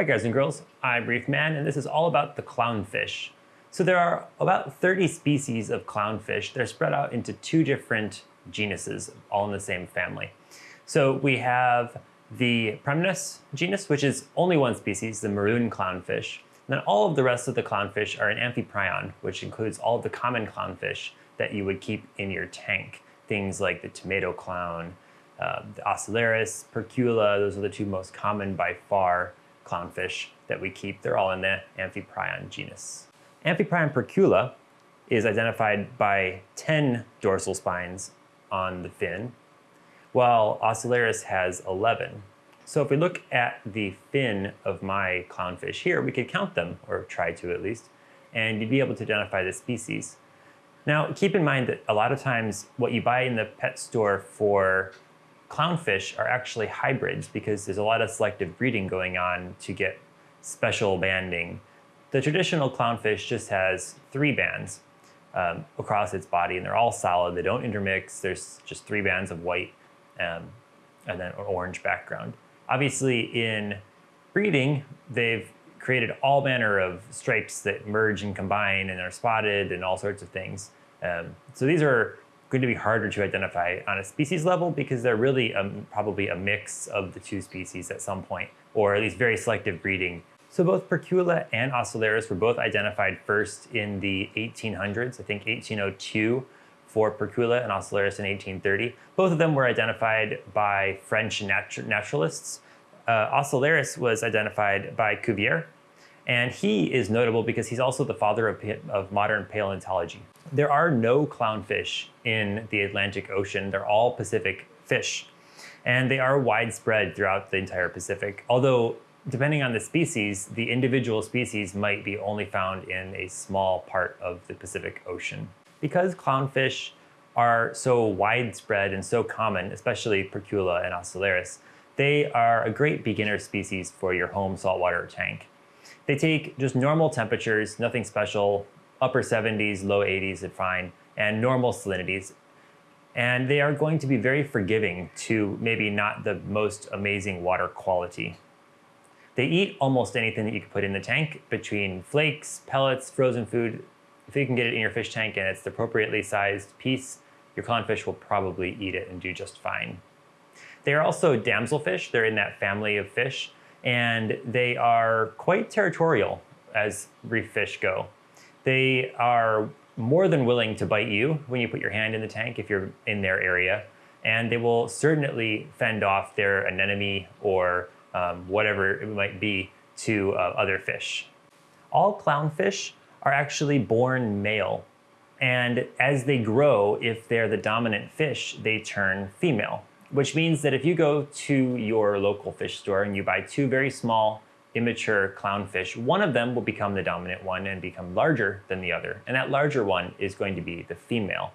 Hi guys and girls, I'm Reef Man and this is all about the clownfish. So there are about 30 species of clownfish. They're spread out into two different genuses, all in the same family. So we have the Premnas genus, which is only one species, the maroon clownfish. And then all of the rest of the clownfish are an amphiprion, which includes all of the common clownfish that you would keep in your tank. Things like the tomato clown, uh, the Ocellaris, Percula, those are the two most common by far clownfish that we keep. They're all in the Amphiprion genus. Amphiprion Percula is identified by 10 dorsal spines on the fin, while Ocellaris has 11. So if we look at the fin of my clownfish here, we could count them, or try to at least, and you'd be able to identify the species. Now, keep in mind that a lot of times what you buy in the pet store for clownfish are actually hybrids because there's a lot of selective breeding going on to get special banding. The traditional clownfish just has three bands um, across its body and they're all solid. They don't intermix. There's just three bands of white um, and then an orange background. Obviously in breeding, they've created all manner of stripes that merge and combine and are spotted and all sorts of things. Um, so these are going to be harder to identify on a species level because they're really um, probably a mix of the two species at some point, or at least very selective breeding. So both Percula and Ocellaris were both identified first in the 1800s, I think 1802 for Percula and Ocellaris in 1830. Both of them were identified by French natu naturalists. Uh, Ocellaris was identified by Cuvier, and he is notable because he's also the father of, of modern paleontology. There are no clownfish in the Atlantic Ocean. They're all Pacific fish. And they are widespread throughout the entire Pacific. Although, depending on the species, the individual species might be only found in a small part of the Pacific Ocean. Because clownfish are so widespread and so common, especially Percula and Ocellaris, they are a great beginner species for your home saltwater tank. They take just normal temperatures, nothing special, upper 70s, low 80s are fine, and normal salinities. And they are going to be very forgiving to maybe not the most amazing water quality. They eat almost anything that you can put in the tank between flakes, pellets, frozen food. If you can get it in your fish tank and it's the appropriately sized piece, your clownfish will probably eat it and do just fine. They are also damselfish. They're in that family of fish, and they are quite territorial as reef fish go. They are more than willing to bite you when you put your hand in the tank if you're in their area, and they will certainly fend off their anemone or um, whatever it might be to uh, other fish. All clownfish are actually born male, and as they grow, if they're the dominant fish, they turn female, which means that if you go to your local fish store and you buy two very small immature clownfish, one of them will become the dominant one and become larger than the other. And that larger one is going to be the female.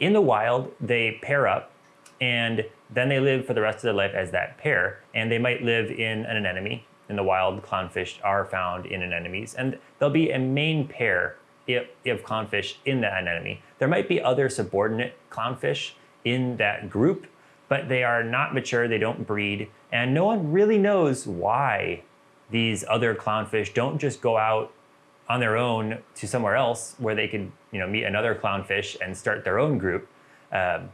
In the wild, they pair up and then they live for the rest of their life as that pair. And they might live in an anemone. In the wild, clownfish are found in anemones. And there'll be a main pair of clownfish in that anemone. There might be other subordinate clownfish in that group, but they are not mature, they don't breed, and no one really knows why these other clownfish don't just go out on their own to somewhere else where they could you know, meet another clownfish and start their own group. Um,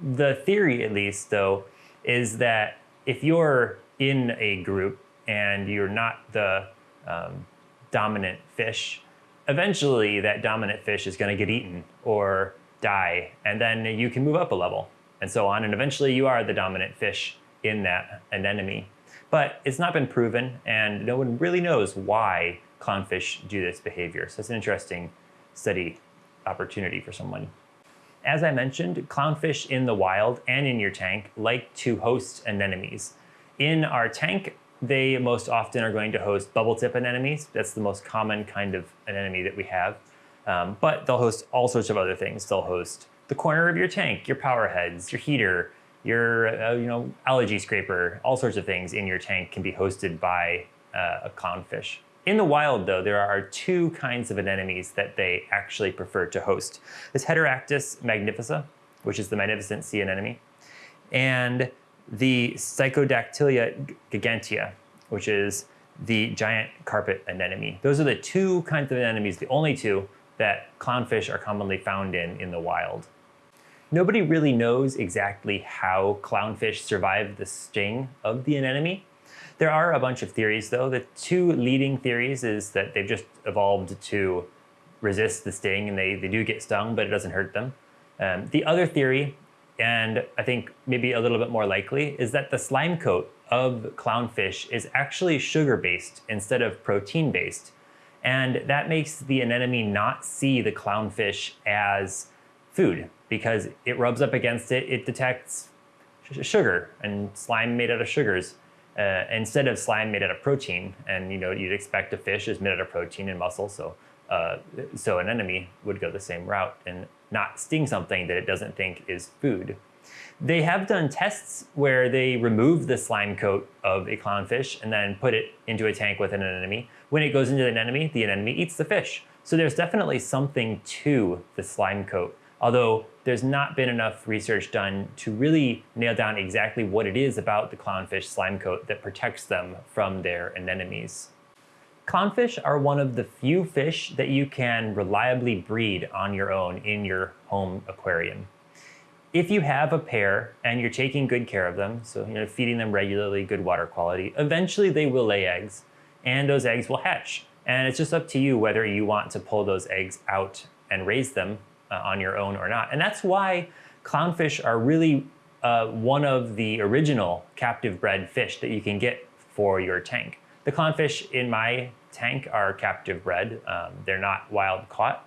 the theory, at least, though, is that if you're in a group and you're not the um, dominant fish, eventually that dominant fish is going to get eaten or die, and then you can move up a level and so on, and eventually you are the dominant fish in that anemone. But it's not been proven and no one really knows why clownfish do this behavior. So it's an interesting study opportunity for someone. As I mentioned, clownfish in the wild and in your tank like to host anemones. In our tank, they most often are going to host bubble tip anemones. That's the most common kind of anemone that we have. Um, but they'll host all sorts of other things. They'll host the corner of your tank, your power heads, your heater, your uh, you know algae scraper, all sorts of things in your tank can be hosted by uh, a clownfish. In the wild, though, there are two kinds of anemones that they actually prefer to host. This Heteractis magnifica, which is the magnificent sea anemone, and the Stichodactyla gigantea, which is the giant carpet anemone. Those are the two kinds of anemones, the only two that clownfish are commonly found in in the wild. Nobody really knows exactly how clownfish survive the sting of the anemone. There are a bunch of theories though. The two leading theories is that they've just evolved to resist the sting and they, they do get stung, but it doesn't hurt them. Um, the other theory, and I think maybe a little bit more likely, is that the slime coat of clownfish is actually sugar-based instead of protein-based. And that makes the anemone not see the clownfish as food because it rubs up against it, it detects sugar and slime made out of sugars uh, instead of slime made out of protein. And you know, you'd expect a fish is made out of protein and muscle, so uh, so an enemy would go the same route and not sting something that it doesn't think is food. They have done tests where they remove the slime coat of a clownfish and then put it into a tank with an anemone. When it goes into the anemone, the anemone eats the fish. So there's definitely something to the slime coat, although there's not been enough research done to really nail down exactly what it is about the clownfish slime coat that protects them from their anemones. Clownfish are one of the few fish that you can reliably breed on your own in your home aquarium. If you have a pair and you're taking good care of them, so you know, feeding them regularly, good water quality, eventually they will lay eggs and those eggs will hatch. And it's just up to you whether you want to pull those eggs out and raise them uh, on your own or not. And that's why clownfish are really uh, one of the original captive bred fish that you can get for your tank. The clownfish in my tank are captive bred. Um, they're not wild caught.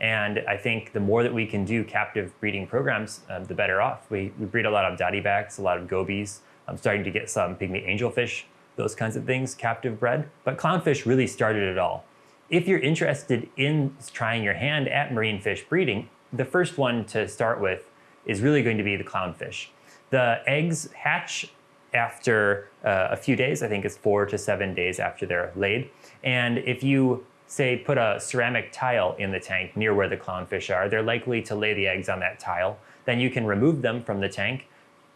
And I think the more that we can do captive breeding programs, um, the better off. We, we, breed a lot of dottybacks, a lot of gobies. I'm starting to get some pygmy angelfish, those kinds of things captive bred. But clownfish really started it all. If you're interested in trying your hand at marine fish breeding, the first one to start with is really going to be the clownfish. The eggs hatch after uh, a few days, I think it's four to seven days after they're laid. And if you say put a ceramic tile in the tank near where the clownfish are, they're likely to lay the eggs on that tile. Then you can remove them from the tank,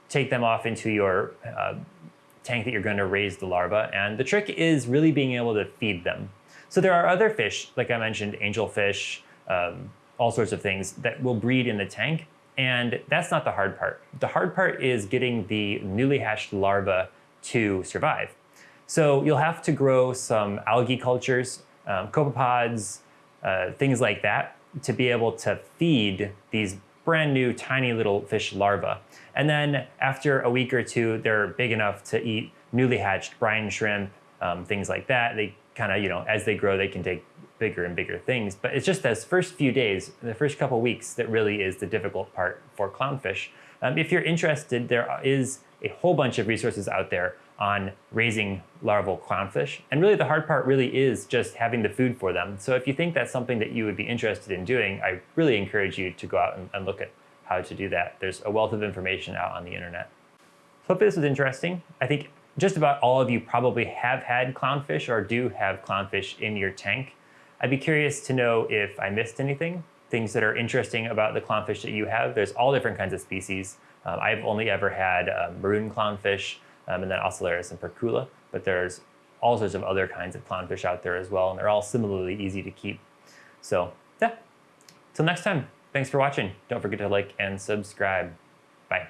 take them off into your uh, tank that you're going to raise the larvae. And the trick is really being able to feed them. So there are other fish, like I mentioned, angelfish, um, all sorts of things that will breed in the tank. And that's not the hard part. The hard part is getting the newly hatched larva to survive. So you'll have to grow some algae cultures um, copepods, uh, things like that, to be able to feed these brand new tiny little fish larvae. And then after a week or two, they're big enough to eat newly hatched brine shrimp, um, things like that. They kind of, you know, as they grow, they can take bigger and bigger things. But it's just those first few days, the first couple weeks, that really is the difficult part for clownfish. Um, if you're interested, there is a whole bunch of resources out there on raising larval clownfish. And really the hard part really is just having the food for them. So if you think that's something that you would be interested in doing, I really encourage you to go out and, and look at how to do that. There's a wealth of information out on the internet. So hopefully this was interesting. I think just about all of you probably have had clownfish or do have clownfish in your tank. I'd be curious to know if I missed anything, things that are interesting about the clownfish that you have. There's all different kinds of species. Um, I've only ever had uh, maroon clownfish, um, and then Ocellaris and Percula, but there's all sorts of other kinds of clownfish out there as well, and they're all similarly easy to keep. So yeah, till next time, thanks for watching. Don't forget to like and subscribe. Bye.